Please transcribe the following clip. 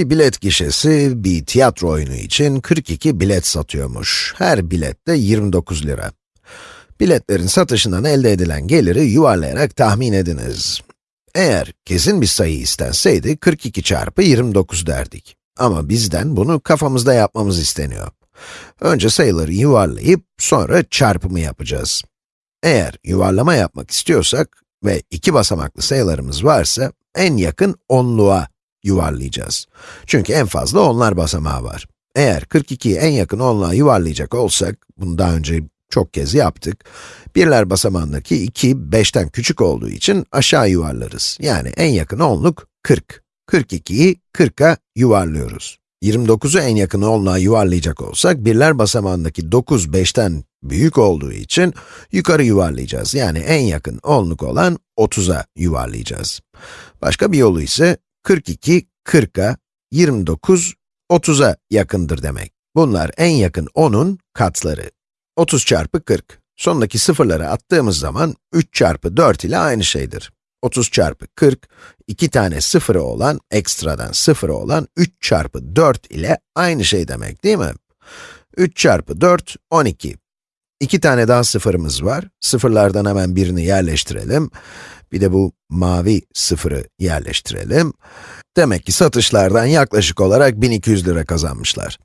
Bir bilet gişesi, bir tiyatro oyunu için 42 bilet satıyormuş. Her bilet de 29 lira. Biletlerin satışından elde edilen geliri yuvarlayarak tahmin ediniz. Eğer kesin bir sayı istenseydi, 42 çarpı 29 derdik. Ama bizden bunu kafamızda yapmamız isteniyor. Önce sayıları yuvarlayıp, sonra çarpımı yapacağız. Eğer yuvarlama yapmak istiyorsak ve iki basamaklı sayılarımız varsa, en yakın onluğa yuvarlayacağız. Çünkü en fazla onlar basamağı var. Eğer 42'yi en yakın onluğa yuvarlayacak olsak, bunu daha önce çok kez yaptık, birler basamağındaki 2, 5'ten küçük olduğu için aşağı yuvarlarız. Yani en yakın onluk 40. 42'yi 40'a yuvarlıyoruz. 29'u en yakın onluğa yuvarlayacak olsak, birler basamağındaki 9, 5'ten büyük olduğu için yukarı yuvarlayacağız. Yani en yakın onluk olan 30'a yuvarlayacağız. Başka bir yolu ise 42, 40'a, 29, 30'a yakındır demek. Bunlar en yakın 10'un katları. 30 çarpı 40. Sondaki sıfırları attığımız zaman 3 çarpı 4 ile aynı şeydir. 30 çarpı 40, 2 tane sıfırı olan, ekstradan sıfırı olan 3 çarpı 4 ile aynı şey demek değil mi? 3 çarpı 4, 12. 2 tane daha sıfırımız var. Sıfırlardan hemen birini yerleştirelim. Bir de bu mavi sıfırı yerleştirelim. Demek ki satışlardan yaklaşık olarak 1200 lira kazanmışlar.